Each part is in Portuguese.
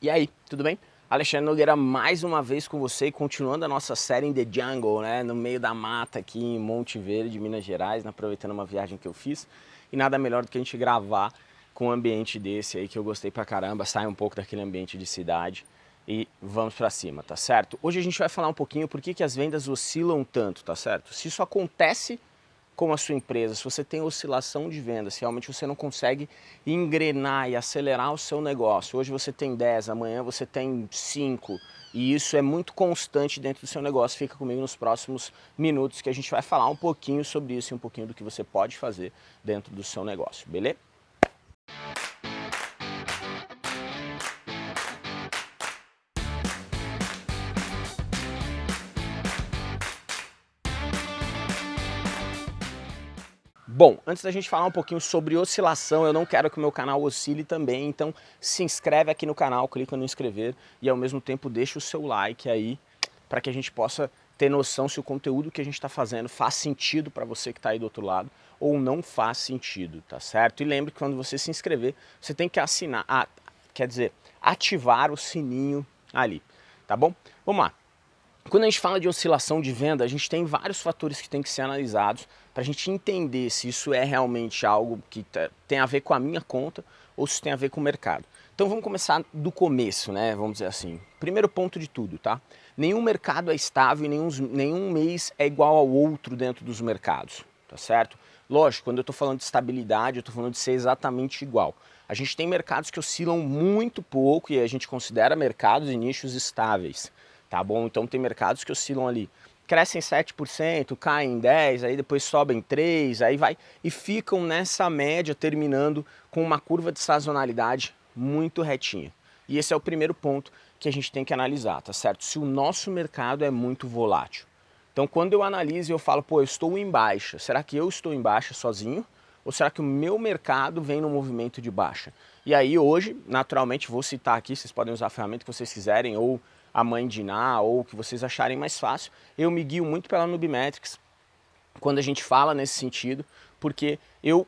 E aí, tudo bem? Alexandre Nogueira mais uma vez com você, continuando a nossa série em The Jungle, né? No meio da mata aqui em Monte Verde, Minas Gerais, né? aproveitando uma viagem que eu fiz. E nada melhor do que a gente gravar com um ambiente desse aí que eu gostei pra caramba, sai um pouco daquele ambiente de cidade e vamos pra cima, tá certo? Hoje a gente vai falar um pouquinho por que, que as vendas oscilam tanto, tá certo? Se isso acontece com a sua empresa, se você tem oscilação de vendas, se realmente você não consegue engrenar e acelerar o seu negócio, hoje você tem 10, amanhã você tem 5, e isso é muito constante dentro do seu negócio, fica comigo nos próximos minutos que a gente vai falar um pouquinho sobre isso e um pouquinho do que você pode fazer dentro do seu negócio, beleza? Bom, antes da gente falar um pouquinho sobre oscilação, eu não quero que o meu canal oscile também, então se inscreve aqui no canal, clica no inscrever e ao mesmo tempo deixa o seu like aí para que a gente possa ter noção se o conteúdo que a gente está fazendo faz sentido para você que está aí do outro lado ou não faz sentido, tá certo? E lembre que quando você se inscrever, você tem que assinar, quer dizer, ativar o sininho ali, tá bom? Vamos lá. Quando a gente fala de oscilação de venda, a gente tem vários fatores que tem que ser analisados para a gente entender se isso é realmente algo que tem a ver com a minha conta ou se tem a ver com o mercado. Então vamos começar do começo, né? Vamos dizer assim. Primeiro ponto de tudo, tá? Nenhum mercado é estável e nenhum, nenhum mês é igual ao outro dentro dos mercados, tá certo? Lógico, quando eu estou falando de estabilidade, eu estou falando de ser exatamente igual. A gente tem mercados que oscilam muito pouco e a gente considera mercados e nichos estáveis tá bom? Então tem mercados que oscilam ali, crescem 7%, caem 10%, aí depois sobem 3%, aí vai e ficam nessa média terminando com uma curva de sazonalidade muito retinha. E esse é o primeiro ponto que a gente tem que analisar, tá certo? Se o nosso mercado é muito volátil. Então quando eu analiso e eu falo, pô, eu estou em baixa, será que eu estou em baixa sozinho? Ou será que o meu mercado vem no movimento de baixa? E aí hoje, naturalmente, vou citar aqui, vocês podem usar a ferramenta que vocês quiserem, ou a mãe de Iná ou o que vocês acharem mais fácil. Eu me guio muito pela Nubimetrics quando a gente fala nesse sentido, porque eu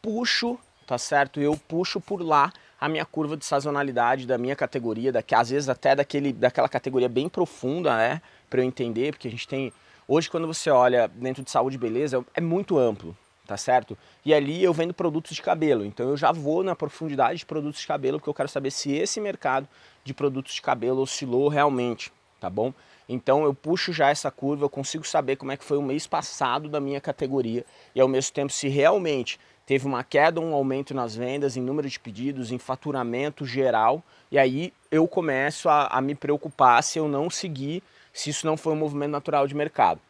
puxo, tá certo? Eu puxo por lá a minha curva de sazonalidade da minha categoria, daqui, às vezes até daquele, daquela categoria bem profunda, né? Para eu entender, porque a gente tem... Hoje, quando você olha dentro de saúde e beleza, é muito amplo, tá certo? E ali eu vendo produtos de cabelo, então eu já vou na profundidade de produtos de cabelo, porque eu quero saber se esse mercado de produtos de cabelo oscilou realmente, tá bom? Então eu puxo já essa curva, eu consigo saber como é que foi o mês passado da minha categoria e ao mesmo tempo se realmente teve uma queda, um aumento nas vendas, em número de pedidos, em faturamento geral, e aí eu começo a, a me preocupar se eu não seguir, se isso não foi um movimento natural de mercado.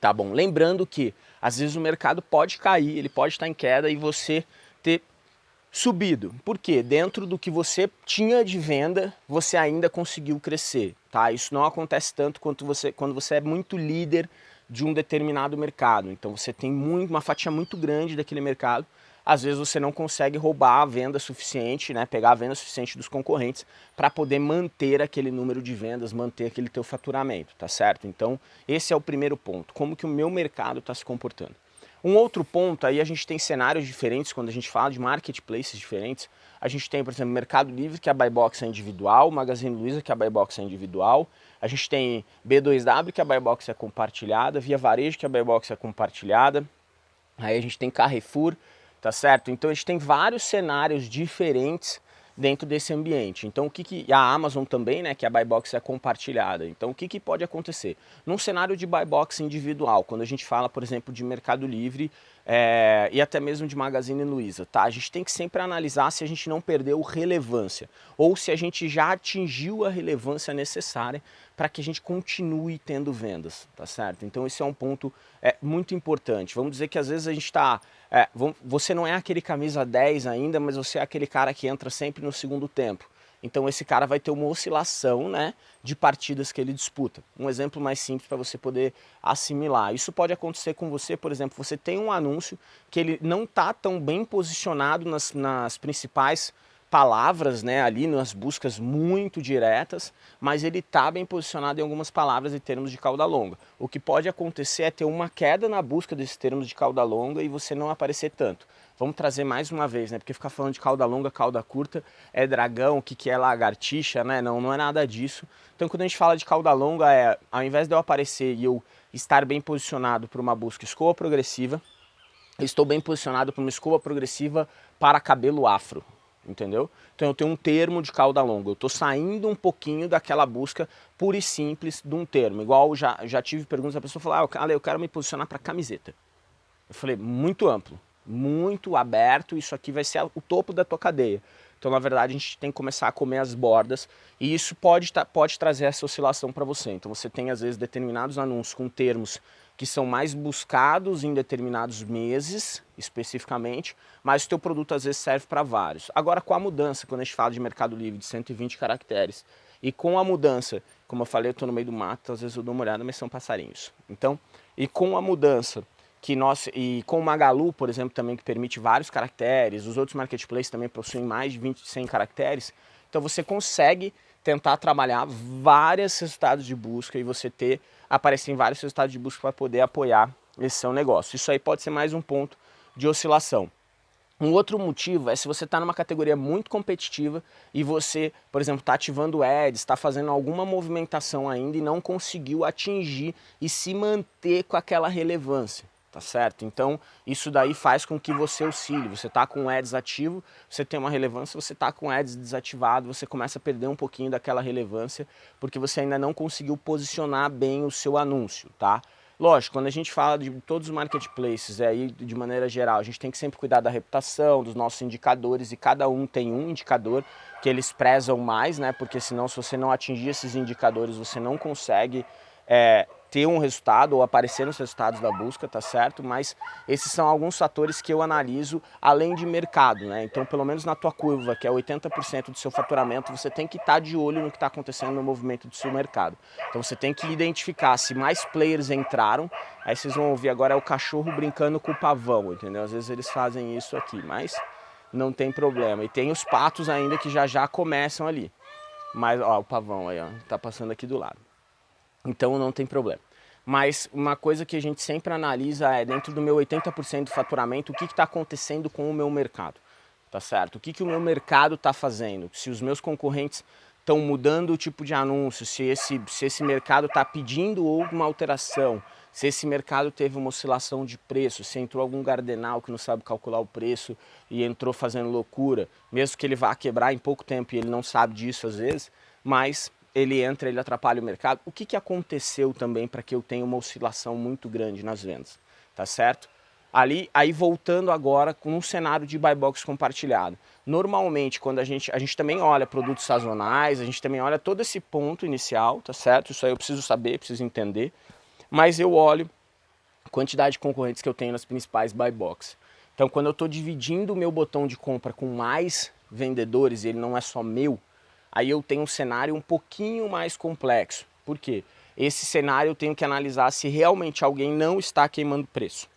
Tá bom? Lembrando que às vezes o mercado pode cair, ele pode estar em queda e você ter subido. Por quê? Dentro do que você tinha de venda, você ainda conseguiu crescer. Tá? Isso não acontece tanto quanto você, quando você é muito líder de um determinado mercado. Então você tem muito, uma fatia muito grande daquele mercado, às vezes você não consegue roubar a venda suficiente, né, pegar a venda suficiente dos concorrentes para poder manter aquele número de vendas, manter aquele teu faturamento, tá certo? Então esse é o primeiro ponto, como que o meu mercado está se comportando. Um outro ponto, aí a gente tem cenários diferentes quando a gente fala de marketplaces diferentes. A gente tem, por exemplo, Mercado Livre, que a buy box é individual, Magazine Luiza, que a buy box é individual. A gente tem B2W, que a buy box é compartilhada, Via Varejo, que a buy box é compartilhada. Aí a gente tem Carrefour, tá certo? Então a gente tem vários cenários diferentes dentro desse ambiente. Então o que, que a Amazon também, né, que a buy box é compartilhada. Então o que, que pode acontecer? Num cenário de buy box individual, quando a gente fala, por exemplo, de Mercado Livre é, e até mesmo de Magazine Luiza, tá? A gente tem que sempre analisar se a gente não perdeu relevância ou se a gente já atingiu a relevância necessária para que a gente continue tendo vendas, tá certo? Então esse é um ponto é, muito importante. Vamos dizer que às vezes a gente está... É, você não é aquele camisa 10 ainda, mas você é aquele cara que entra sempre no segundo tempo. Então esse cara vai ter uma oscilação né, de partidas que ele disputa. Um exemplo mais simples para você poder assimilar. Isso pode acontecer com você, por exemplo, você tem um anúncio que ele não está tão bem posicionado nas, nas principais palavras né, ali nas buscas muito diretas, mas ele está bem posicionado em algumas palavras e termos de cauda longa. O que pode acontecer é ter uma queda na busca desses termos de cauda longa e você não aparecer tanto. vamos trazer mais uma vez, né? Porque ficar falando de cauda longa, cauda curta, é dragão, o que, que é lagartixa, né? Não, não é nada disso. Então quando a gente fala de cauda longa, é ao invés de eu aparecer e eu estar bem posicionado para uma busca escova progressiva, estou bem posicionado para uma escova progressiva para cabelo afro, entendeu? Então eu tenho um termo de cauda longa, eu estou saindo um pouquinho daquela busca pura e simples de um termo, igual já, já tive perguntas, a pessoa falou, ah, eu quero me posicionar para camiseta. Eu falei, muito amplo, muito aberto, isso aqui vai ser o topo da tua cadeia. Então, na verdade, a gente tem que começar a comer as bordas e isso pode, pode trazer essa oscilação para você. Então, você tem, às vezes, determinados anúncios com termos que são mais buscados em determinados meses, especificamente, mas o teu produto, às vezes, serve para vários. Agora, com a mudança, quando a gente fala de Mercado Livre de 120 caracteres, e com a mudança, como eu falei, eu estou no meio do mato, às vezes eu dou uma olhada, mas são passarinhos. Então, e com a mudança que nós, e com o Magalu, por exemplo, também que permite vários caracteres, os outros marketplaces também possuem mais de 20, 100 caracteres, então você consegue tentar trabalhar vários resultados de busca e você ter, aparecer em vários resultados de busca para poder apoiar esse seu negócio. Isso aí pode ser mais um ponto de oscilação. Um outro motivo é se você está numa categoria muito competitiva e você, por exemplo, está ativando ads, está fazendo alguma movimentação ainda e não conseguiu atingir e se manter com aquela relevância tá certo? Então isso daí faz com que você oscile, você tá com ads ativo, você tem uma relevância, você tá com ads desativado, você começa a perder um pouquinho daquela relevância, porque você ainda não conseguiu posicionar bem o seu anúncio, tá? Lógico, quando a gente fala de todos os marketplaces, é, aí de maneira geral, a gente tem que sempre cuidar da reputação, dos nossos indicadores, e cada um tem um indicador que eles prezam mais, né? Porque senão, se você não atingir esses indicadores, você não consegue é, ter um resultado ou aparecer nos resultados da busca, tá certo? Mas esses são alguns fatores que eu analiso além de mercado, né? Então, pelo menos na tua curva, que é 80% do seu faturamento, você tem que estar tá de olho no que está acontecendo no movimento do seu mercado. Então, você tem que identificar se mais players entraram, aí vocês vão ouvir agora é o cachorro brincando com o pavão, entendeu? Às vezes eles fazem isso aqui, mas não tem problema. E tem os patos ainda que já já começam ali. Mas, ó, o pavão aí, ó, tá passando aqui do lado. Então não tem problema. Mas uma coisa que a gente sempre analisa é dentro do meu 80% do faturamento, o que está acontecendo com o meu mercado, tá certo? O que, que o meu mercado está fazendo? Se os meus concorrentes estão mudando o tipo de anúncio, se esse, se esse mercado está pedindo alguma alteração, se esse mercado teve uma oscilação de preço, se entrou algum gardenal que não sabe calcular o preço e entrou fazendo loucura, mesmo que ele vá quebrar em pouco tempo e ele não sabe disso às vezes, mas ele entra, ele atrapalha o mercado. O que, que aconteceu também para que eu tenha uma oscilação muito grande nas vendas, tá certo? Ali, aí voltando agora com um cenário de buy box compartilhado. Normalmente, quando a gente, a gente também olha produtos sazonais, a gente também olha todo esse ponto inicial, tá certo? Isso aí eu preciso saber, preciso entender. Mas eu olho a quantidade de concorrentes que eu tenho nas principais buy box. Então, quando eu estou dividindo o meu botão de compra com mais vendedores, ele não é só meu, aí eu tenho um cenário um pouquinho mais complexo. Por quê? Esse cenário eu tenho que analisar se realmente alguém não está queimando preço.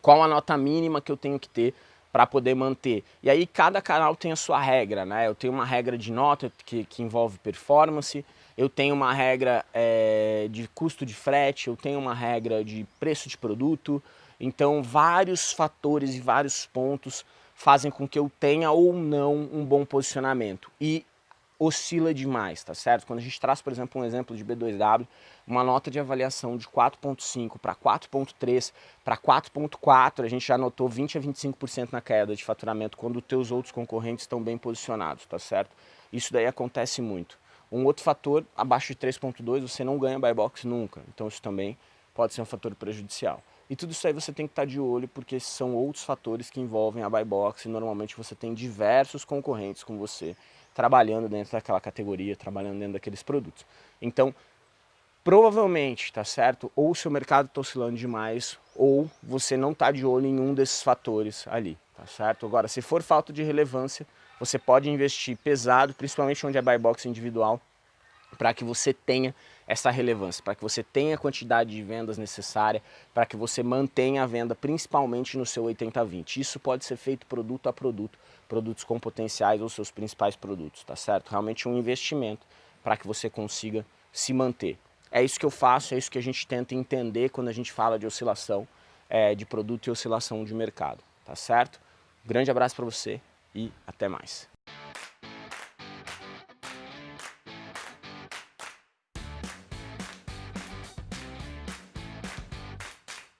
Qual a nota mínima que eu tenho que ter para poder manter. E aí cada canal tem a sua regra, né? Eu tenho uma regra de nota que, que envolve performance, eu tenho uma regra é, de custo de frete, eu tenho uma regra de preço de produto, então vários fatores e vários pontos fazem com que eu tenha ou não um bom posicionamento. E oscila demais, tá certo? Quando a gente traz, por exemplo, um exemplo de B2W, uma nota de avaliação de 4.5 para 4.3 para 4.4, a gente já notou 20 a 25% na queda de faturamento quando os teus outros concorrentes estão bem posicionados, tá certo? Isso daí acontece muito. Um outro fator, abaixo de 3.2, você não ganha buy box nunca, então isso também pode ser um fator prejudicial. E tudo isso aí você tem que estar de olho porque são outros fatores que envolvem a buy box e normalmente você tem diversos concorrentes com você trabalhando dentro daquela categoria, trabalhando dentro daqueles produtos. Então, provavelmente, tá certo? Ou o seu mercado está oscilando demais, ou você não está de olho em um desses fatores ali, tá certo? Agora, se for falta de relevância, você pode investir pesado, principalmente onde é buy box individual, para que você tenha essa relevância, para que você tenha a quantidade de vendas necessária, para que você mantenha a venda principalmente no seu 80-20. Isso pode ser feito produto a produto, produtos com potenciais ou seus principais produtos, tá certo? Realmente um investimento para que você consiga se manter. É isso que eu faço, é isso que a gente tenta entender quando a gente fala de oscilação é, de produto e oscilação de mercado, tá certo? Grande abraço para você e até mais.